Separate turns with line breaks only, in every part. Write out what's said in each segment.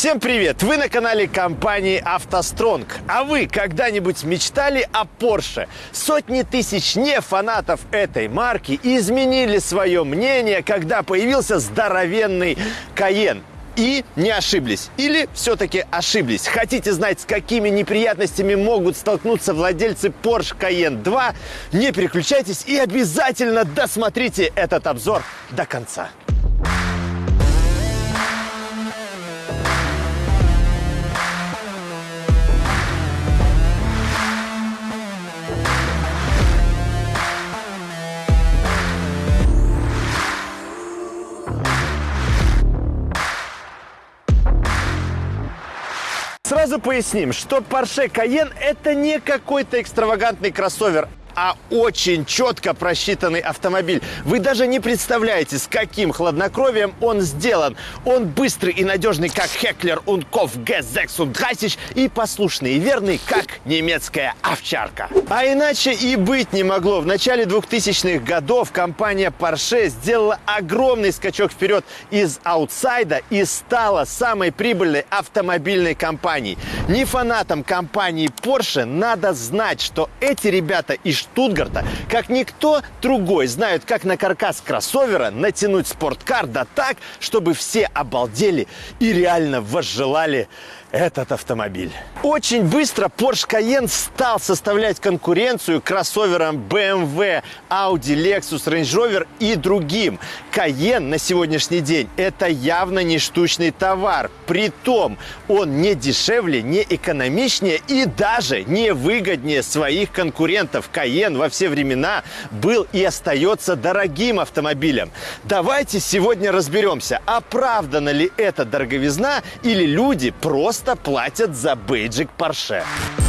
Всем привет! Вы на канале компании «АвтоСтронг». А вы когда-нибудь мечтали о Porsche? Сотни тысяч не фанатов этой марки изменили свое мнение, когда появился здоровенный Cayenne. И не ошиблись. Или все-таки ошиблись. Хотите знать, с какими неприятностями могут столкнуться владельцы Porsche Cayenne 2? Не переключайтесь и обязательно досмотрите этот обзор до конца. Сразу поясним, что Porsche Cayenne это не какой-то экстравагантный кроссовер, а очень четко просчитанный автомобиль. Вы даже не представляете, с каким хладнокровием он сделан. Он быстрый и надежный, как Хеклер, Унков, G630 и послушный и верный, как немецкая овчарка. А иначе и быть не могло. В начале 2000-х годов компания Porsche сделала огромный скачок вперед из аутсайда и стала самой прибыльной автомобильной компанией. Не фанатам компании Porsche надо знать, что эти ребята из Штутгарта, как никто другой, знают, как на каркас кроссовера натянуть спорткар, да так, чтобы все обалдели и реально возжелали этот автомобиль. Очень быстро Porsche Cayenne стал составлять конкуренцию кроссоверам BMW, Audi, Lexus, Range Rover и другим. Cayenne на сегодняшний день это явно не штучный товар. Притом он не дешевле, не экономичнее и даже не выгоднее своих конкурентов. Cayenne во все времена был и остается дорогим автомобилем. Давайте сегодня разберемся, оправдана ли эта дороговизна или люди просто просто платят за бейджик Porsche.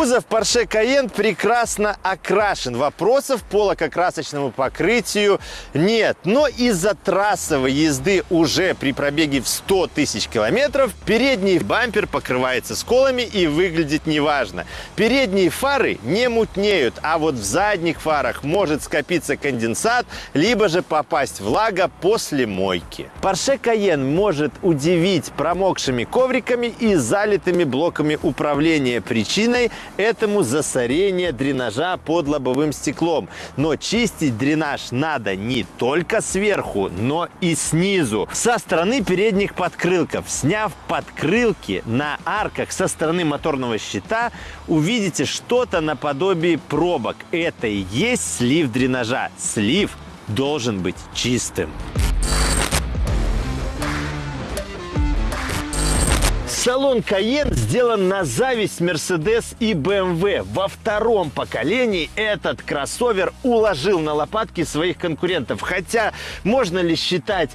Кузов Porsche Cayenne прекрасно окрашен. Вопросов по лакокрасочному покрытию нет. Но из-за трассовой езды уже при пробеге в 100 тысяч километров передний бампер покрывается сколами и выглядит неважно. Передние фары не мутнеют, а вот в задних фарах может скопиться конденсат, либо же попасть влага после мойки. Porsche Cayenne может удивить промокшими ковриками и залитыми блоками управления. Причиной этому засорение дренажа под лобовым стеклом. Но чистить дренаж надо не только сверху, но и снизу. Со стороны передних подкрылков. Сняв подкрылки на арках со стороны моторного щита, увидите что-то наподобие пробок. Это и есть слив дренажа. Слив должен быть чистым. Салон Cayenne сделан на зависть Mercedes и BMW. Во втором поколении этот кроссовер уложил на лопатки своих конкурентов. Хотя можно ли считать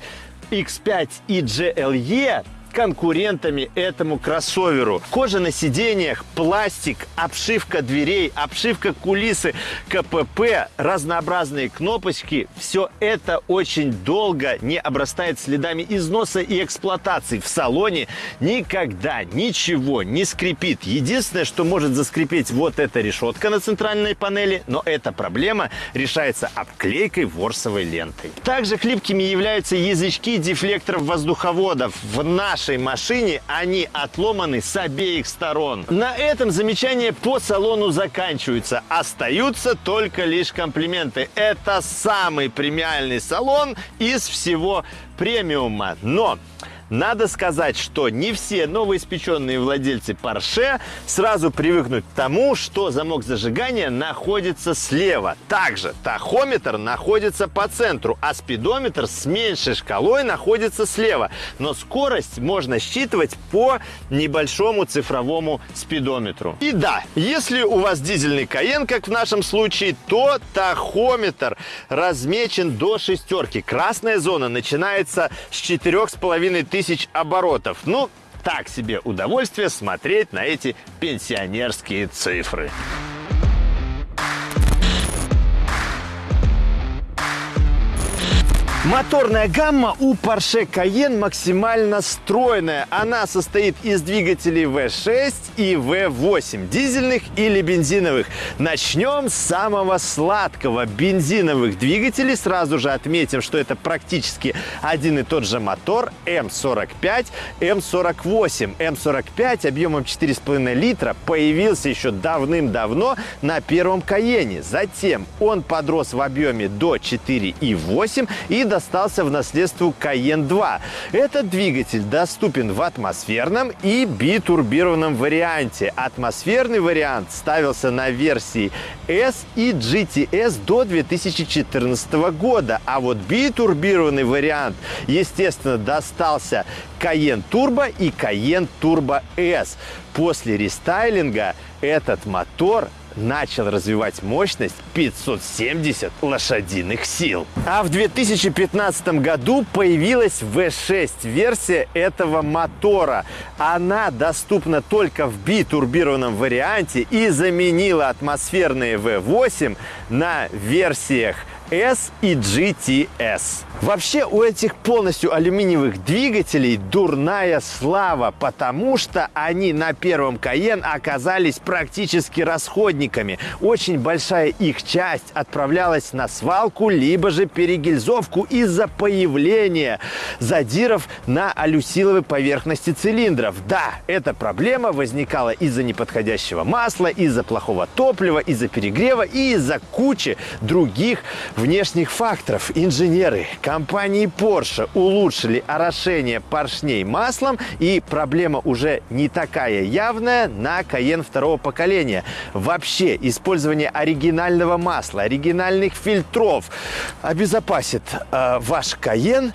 X5 и GLE конкурентами этому кроссоверу. Кожа на сиденьях, пластик, обшивка дверей, обшивка кулисы, КПП, разнообразные кнопочки. Все это очень долго не обрастает следами износа и эксплуатации. В салоне никогда ничего не скрипит. Единственное, что может заскрипеть вот эта решетка на центральной панели, но эта проблема решается обклейкой ворсовой лентой. Также хлипкими являются язычки дефлекторов воздуховодов. В наш нашей машине они отломаны с обеих сторон. На этом замечания по салону заканчиваются. Остаются только лишь комплименты. Это самый премиальный салон из всего премиума. Но надо сказать, что не все новоиспеченные владельцы Porsche сразу привыкнут к тому, что замок зажигания находится слева. Также тахометр находится по центру, а спидометр с меньшей шкалой находится слева. Но скорость можно считывать по небольшому цифровому спидометру. И да, если у вас дизельный Cayenne, как в нашем случае, то тахометр размечен до шестерки. Красная зона начинается с четырех с половиной тысяч оборотов. Ну, так себе удовольствие смотреть на эти пенсионерские цифры. Моторная гамма у Porsche Cayenne максимально стройная. Она состоит из двигателей V6 и V8, дизельных или бензиновых. Начнем с самого сладкого бензиновых двигателей. Сразу же отметим, что это практически один и тот же мотор М45, М48. М45 объемом 4,5 литра появился еще давным-давно на первом Каене. Затем он подрос в объеме до 4,8 и до достался в наследство Cayenne 2. Этот двигатель доступен в атмосферном и битурбированном варианте. Атмосферный вариант ставился на версии S и GTS до 2014 года, а вот битурбированный вариант, естественно, достался Cayenne Turbo и Cayenne Turbo S. После рестайлинга этот мотор начал развивать мощность 570 лошадиных сил. А в 2015 году появилась V6 версия этого мотора. Она доступна только в битурбированном варианте и заменила атмосферные V8 на версиях S и GTS. Вообще у этих полностью алюминиевых двигателей дурная слава, потому что они на первом Cayenne оказались практически расходниками. Очень большая их часть отправлялась на свалку, либо же перегильзовку из-за появления задиров на алюсиловой поверхности цилиндров. Да, эта проблема возникала из-за неподходящего масла, из-за плохого топлива, из-за перегрева и из-за кучи других внешних факторов. Инженеры компании Porsche улучшили орошение поршней маслом, и проблема уже не такая явная на Cayenne второго поколения. Вообще, использование оригинального масла, оригинальных фильтров обезопасит э, ваш Cayenne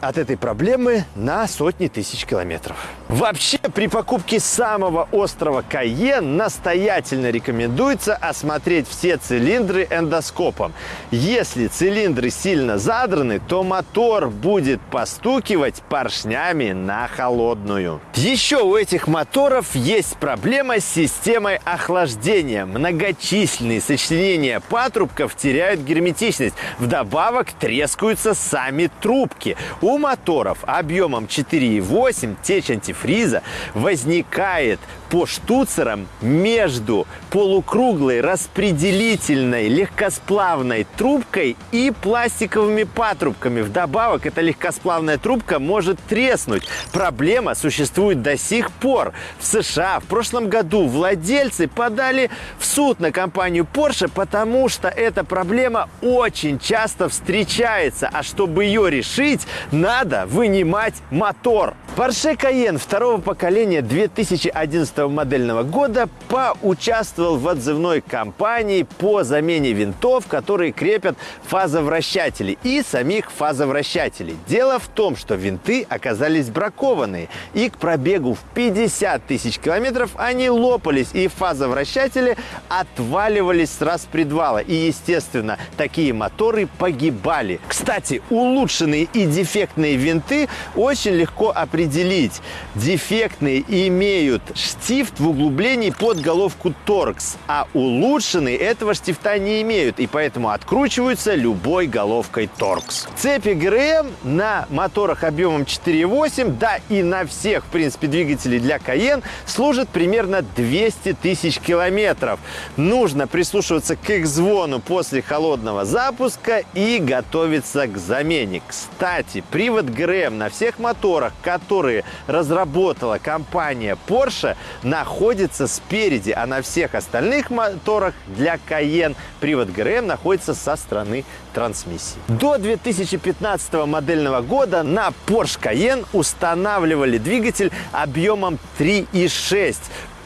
от этой проблемы на сотни тысяч километров. Вообще, при покупке самого острого Кайен настоятельно рекомендуется осмотреть все цилиндры эндоскопом. Если цилиндры сильно задраны, то мотор будет постукивать поршнями на холодную. Еще у этих моторов есть проблема с системой охлаждения. Многочисленные сочленения патрубков теряют герметичность. Вдобавок трескаются сами трубки. Моторов объемом 4,8 течь антифриза возникает по штуцерам между полукруглой распределительной легкосплавной трубкой и пластиковыми патрубками. Вдобавок, эта легкосплавная трубка может треснуть. Проблема существует до сих пор. В США в прошлом году владельцы подали в суд на компанию Porsche, потому что эта проблема очень часто встречается. А чтобы ее решить, надо вынимать мотор. Porsche Cayenne второго поколения 2011 модельного года поучаствовал в отзывной кампании по замене винтов, которые крепят фазовращатели и самих фазовращателей. Дело в том, что винты оказались бракованные, и к пробегу в 50 тысяч километров они лопались, и фазовращатели отваливались с распредвала. И, естественно, такие моторы погибали. Кстати, улучшенные и дефектные винты очень легко определить. Дефектные имеют штифт в углублении под головку торкс, а улучшенные этого штифта не имеют, и поэтому откручиваются любой головкой торкс. Цепи ГРМ на моторах объемом 4.8, да и на всех, в принципе, двигателей для Cayenne служат примерно 200 тысяч километров. Нужно прислушиваться к их звону после холодного запуска и готовиться к замене. Кстати, привод ГРМ на всех моторах, которые разработала компания Porsche, находится спереди, а на всех остальных моторах для Cayenne привод ГРМ находится со стороны трансмиссии. До 2015 модельного года на Porsche Cayenne устанавливали двигатель объемом 3,6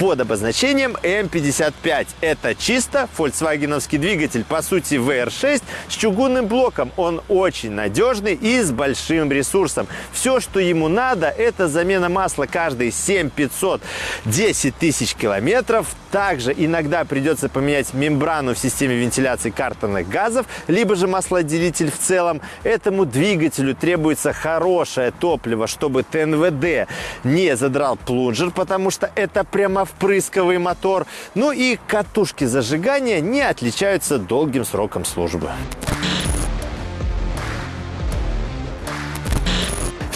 под обозначением М55. Это чисто фольксвагеновский двигатель, по сути VR6 с чугунным блоком. Он очень надежный и с большим ресурсом. Все, что ему надо, это замена масла каждые 7500 10 тысяч километров. Также иногда придется поменять мембрану в системе вентиляции картерных газов, либо же маслоотделитель в целом. Этому двигателю требуется хорошее топливо, чтобы ТНВД не задрал плунжер, потому что это прямо впрысковый мотор. Ну и катушки зажигания не отличаются долгим сроком службы.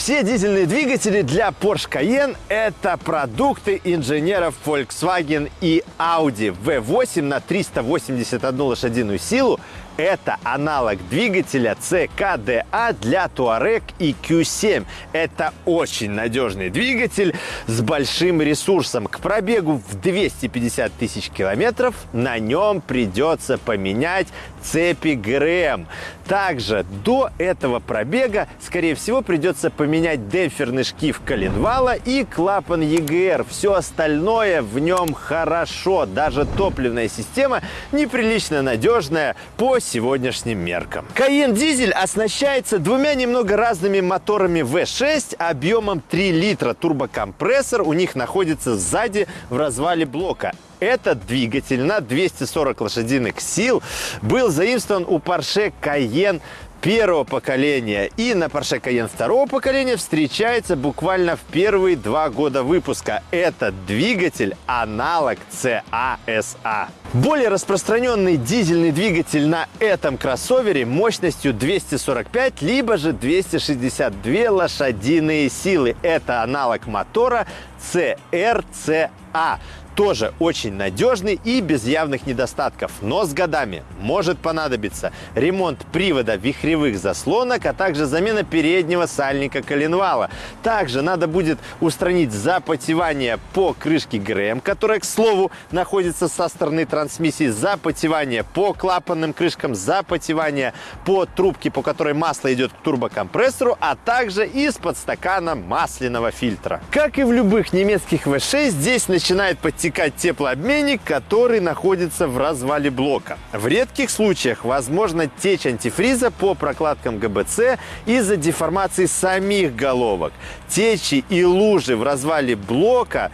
Все дизельные двигатели для Porsche Cayenne – это продукты инженеров Volkswagen и Audi. V8 на 381 лошадиную силу это аналог двигателя CKDA для Touareg и Q7. Это очень надежный двигатель с большим ресурсом. К пробегу в 250 тысяч километров на нем придется поменять цепи ГРМ. Также до этого пробега, скорее всего, придется поменять демпферный шкив коленвала и клапан EGR. Все остальное в нем хорошо. Даже топливная система неприлично надежная по сегодняшним меркам. Cayenne дизель оснащается двумя немного разными моторами V6 объемом 3 литра. Турбокомпрессор у них находится сзади в развале блока. Этот двигатель на 240 лошадиных сил был заимствован у Porsche Cayenne первого поколения и на Porsche Cayenne второго поколения встречается буквально в первые два года выпуска. Этот двигатель аналог CASA. Более распространенный дизельный двигатель на этом кроссовере мощностью 245 либо же 262 лошадиные силы. Это аналог мотора CRCA тоже очень надежный и без явных недостатков. Но с годами может понадобиться ремонт привода вихревых заслонок, а также замена переднего сальника коленвала. Также надо будет устранить запотевание по крышке ГРМ, которая, к слову, находится со стороны трансмиссии, запотевание по клапанным крышкам, запотевание по трубке, по которой масло идет к турбокомпрессору, а также из-под стакана масляного фильтра. Как и в любых немецких V6, здесь начинает подтекать протекать теплообменник, который находится в развале блока. В редких случаях возможно течь антифриза по прокладкам ГБЦ из-за деформации самих головок. Течи и лужи в развале блока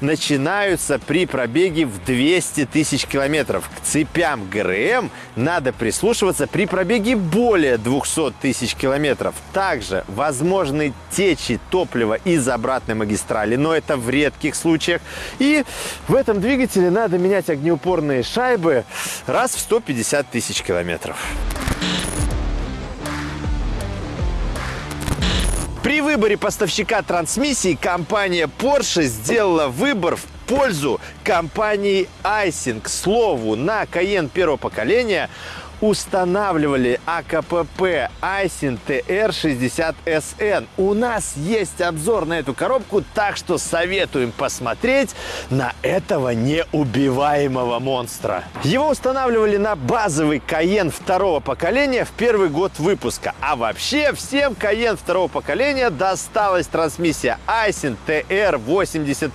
начинаются при пробеге в 200 тысяч километров. К цепям ГРМ надо прислушиваться при пробеге более 200 тысяч километров. Также возможны течи топлива из обратной магистрали, но это в редких случаях. И в этом двигателе надо менять огнеупорные шайбы раз в 150 тысяч километров. При выборе поставщика трансмиссии компания Porsche сделала выбор в пользу компании Icing. К слову, на Cayenne первого поколения устанавливали АКПП Айсин TR60SN. У нас есть обзор на эту коробку, так что советуем посмотреть на этого неубиваемого монстра. Его устанавливали на базовый Каен второго поколения в первый год выпуска. А вообще всем Каен второго поколения досталась трансмиссия Айсин TR80SD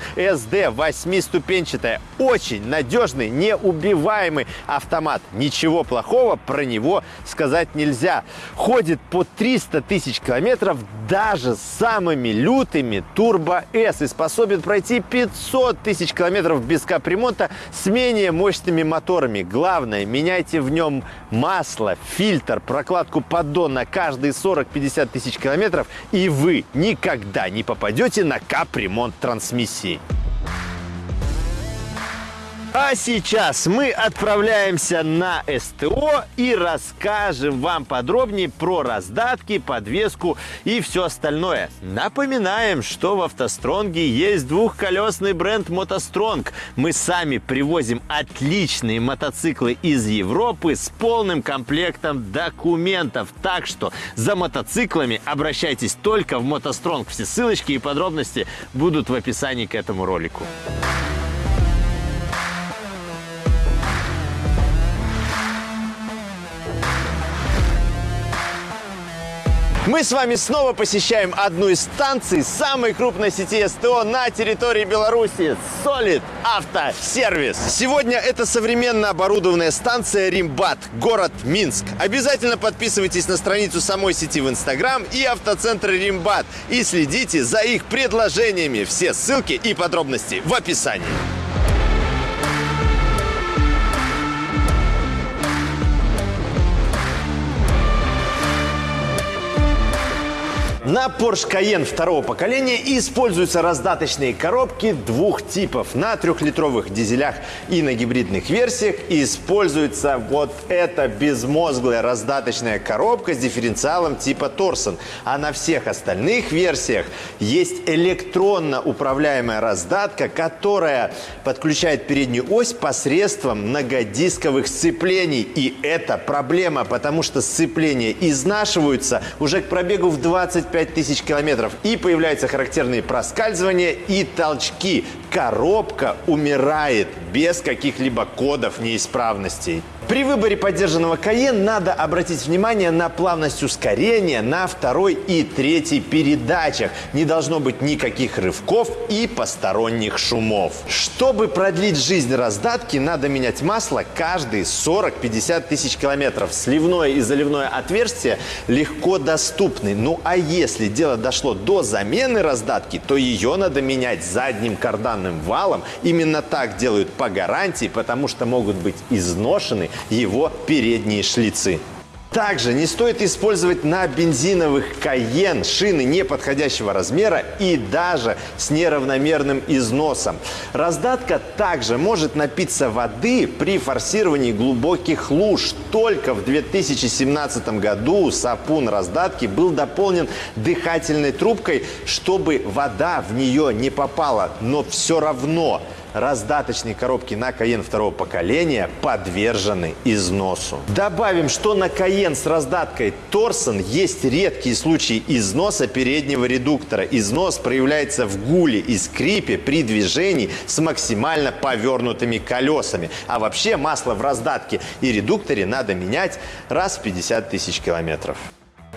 8-ступенчатая. Очень надежный, неубиваемый автомат. Ничего плохого про него сказать нельзя. Ходит по 300 тысяч километров даже самыми лютыми Turbo S и способен пройти 500 тысяч километров без капремонта с менее мощными моторами. Главное, меняйте в нем масло, фильтр, прокладку поддон на каждые 40-50 тысяч километров, и вы никогда не попадете на капремонт трансмиссии. А сейчас мы отправляемся на СТО и расскажем вам подробнее про раздатки, подвеску и все остальное. Напоминаем, что в автостронге есть двухколесный бренд мотостронг. Мы сами привозим отличные мотоциклы из Европы с полным комплектом документов. Так что за мотоциклами обращайтесь только в мотостронг. Все ссылочки и подробности будут в описании к этому ролику. Мы с вами снова посещаем одну из станций самой крупной сети СТО на территории Беларуси – Solid Автосервис. Сегодня это современно оборудованная станция Римбат, город Минск. Обязательно подписывайтесь на страницу самой сети в Инстаграм и автоцентра Римбат и следите за их предложениями. Все ссылки и подробности в описании. На Porsche Cayenne второго поколения используются раздаточные коробки двух типов. На трехлитровых дизелях и на гибридных версиях используется вот эта безмозглая раздаточная коробка с дифференциалом типа Торсон. А на всех остальных версиях есть электронно управляемая раздатка, которая подключает переднюю ось посредством многодисковых сцеплений. И это проблема, потому что сцепления изнашиваются уже к пробегу в 20 25 тысяч километров. И появляются характерные проскальзывания и толчки. Коробка умирает без каких-либо кодов неисправностей. При выборе поддержанного Cayenne надо обратить внимание на плавность ускорения на второй и третьей передачах. Не должно быть никаких рывков и посторонних шумов. Чтобы продлить жизнь раздатки, надо менять масло каждые 40-50 тысяч километров. Сливное и заливное отверстие легко доступны. Ну а если дело дошло до замены раздатки, то ее надо менять задним карданным валом. Именно так делают по гарантии, потому что могут быть изношены его передние шлицы. Также не стоит использовать на бензиновых Cayenne шины неподходящего размера и даже с неравномерным износом. Раздатка также может напиться воды при форсировании глубоких луж. Только в 2017 году сапун раздатки был дополнен дыхательной трубкой, чтобы вода в нее не попала. Но все равно раздаточные коробки на Cayenne второго поколения подвержены износу. Добавим, что на Cayenne с раздаткой Торсон есть редкие случаи износа переднего редуктора. Износ проявляется в гуле и скрипе при движении с максимально повернутыми колесами. А вообще масло в раздатке и редукторе надо менять раз в 50 тысяч километров.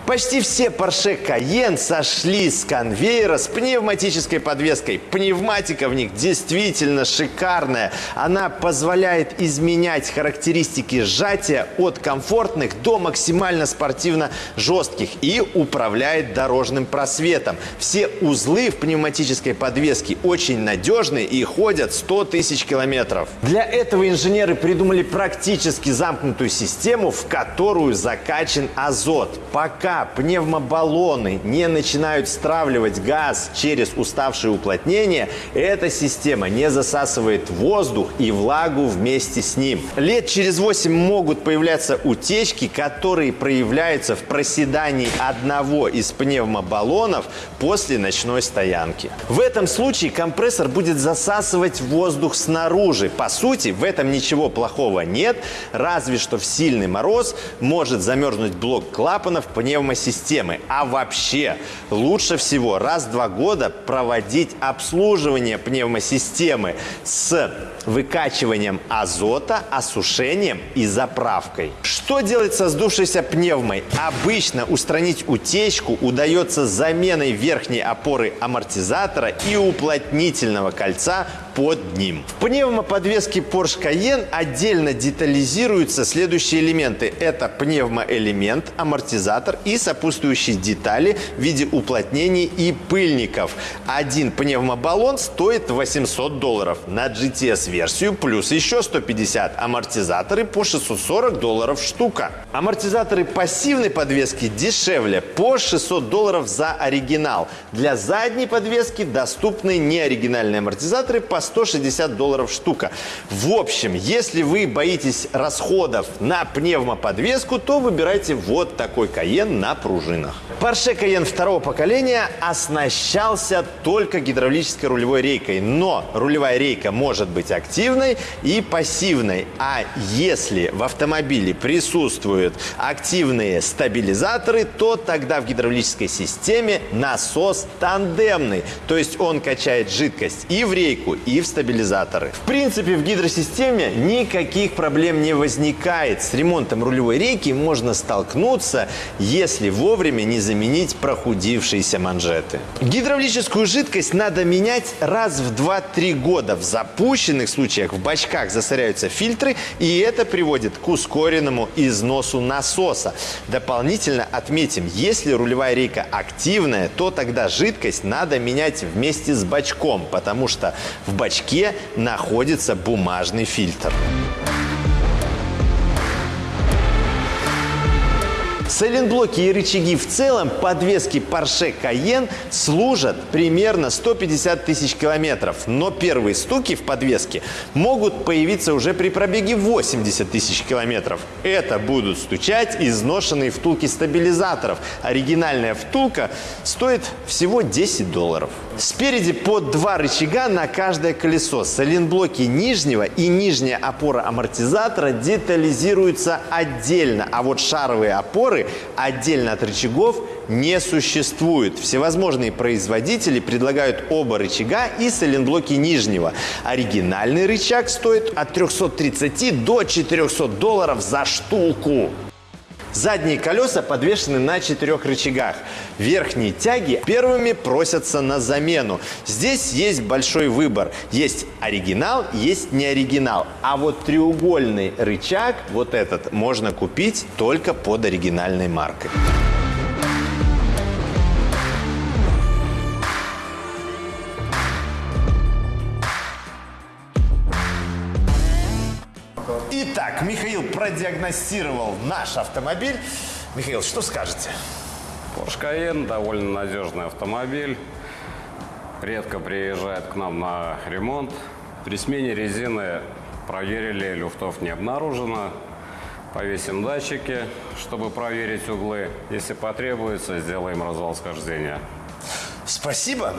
Почти все Porsche Cayenne сошли с конвейера с пневматической подвеской. Пневматика в них действительно шикарная. Она позволяет изменять характеристики сжатия от комфортных до максимально спортивно жестких и управляет дорожным просветом. Все узлы в пневматической подвеске очень надежные и ходят 100 тысяч километров. Для этого инженеры придумали практически замкнутую систему, в которую закачан азот. Пока пневмобаллоны не начинают стравливать газ через уставшие уплотнения, эта система не засасывает воздух и влагу вместе с ним. Лет через 8 могут появляться утечки, которые проявляются в проседании одного из пневмобаллонов после ночной стоянки. В этом случае компрессор будет засасывать воздух снаружи. По сути, в этом ничего плохого нет, разве что в сильный мороз может замерзнуть блок клапанов пневмобаллона пневмосистемы. А вообще лучше всего раз в два года проводить обслуживание пневмосистемы с выкачиванием азота, осушением и заправкой. Что делать со сдувшейся пневмой? Обычно устранить утечку удается заменой верхней опоры амортизатора и уплотнительного кольца под ним. В пневмоподвеске Porsche Cayenne отдельно детализируются следующие элементы. Это пневмоэлемент, амортизатор и сопутствующие детали в виде уплотнений и пыльников. Один пневмобаллон стоит 800 долларов. На GTS-версию плюс еще 150. Амортизаторы по 640 долларов штука. Амортизаторы пассивной подвески дешевле, по 600 долларов за оригинал. Для задней подвески доступны неоригинальные амортизаторы по 160 долларов штука. В общем, если вы боитесь расходов на пневмоподвеску, то выбирайте вот такой Cayenne на пружинах. Porsche Cayenne второго поколения оснащался только гидравлической рулевой рейкой, но рулевая рейка может быть активной и пассивной. А если в автомобиле присутствуют активные стабилизаторы, то тогда в гидравлической системе насос тандемный, то есть он качает жидкость и в рейку, и в стабилизаторы. В принципе, в гидросистеме никаких проблем не возникает. С ремонтом рулевой рейки можно столкнуться, если вовремя не заменить прохудившиеся манжеты. Гидравлическую жидкость надо менять раз в 2-3 года. В запущенных случаях в бачках засоряются фильтры, и это приводит к ускоренному износу насоса. Дополнительно отметим, если рулевая рейка активная, то тогда жидкость надо менять вместе с бачком, потому что в бачке находится бумажный фильтр. Сайлентблоки и рычаги в целом подвески Porsche Cayenne служат примерно 150 тысяч километров. Но первые стуки в подвеске могут появиться уже при пробеге 80 тысяч километров. Это будут стучать изношенные втулки стабилизаторов. Оригинальная втулка стоит всего 10 долларов. Спереди по два рычага на каждое колесо. Сайлентблоки нижнего и нижняя опора амортизатора детализируются отдельно, а вот шаровые опоры отдельно от рычагов не существует. Всевозможные производители предлагают оба рычага и сайлентблоки нижнего. Оригинальный рычаг стоит от 330 до 400 долларов за штуку. Задние колеса подвешены на четырех рычагах. Верхние тяги первыми просятся на замену. Здесь есть большой выбор. Есть оригинал, есть не оригинал. А вот треугольный рычаг, вот этот, можно купить только под оригинальной маркой. Итак, Михаил продиагностировал наш автомобиль. Михаил, что скажете?
Porsche Cayenne довольно надежный автомобиль. Редко приезжает к нам на ремонт. При смене резины проверили, люфтов не обнаружено. Повесим датчики, чтобы проверить углы. Если потребуется, сделаем развал схождения.
Спасибо.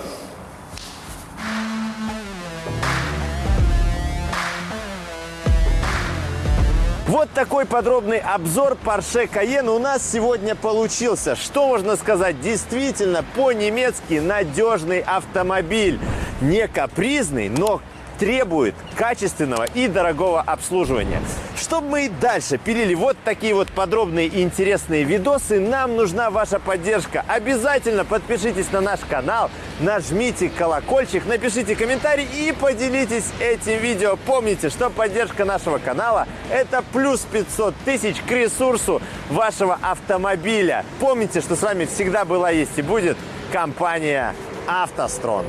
Вот такой подробный обзор Porsche Cayenne у нас сегодня получился. Что можно сказать? Действительно, по-немецки надежный автомобиль. Не капризный, но требует качественного и дорогого обслуживания. Чтобы мы и дальше пилили вот такие вот подробные и интересные видосы, нам нужна ваша поддержка. Обязательно подпишитесь на наш канал, нажмите колокольчик, напишите комментарий и поделитесь этим видео. Помните, что поддержка нашего канала – это плюс 500 тысяч к ресурсу вашего автомобиля. Помните, что с вами всегда была, есть и будет компания «АвтоСтронг».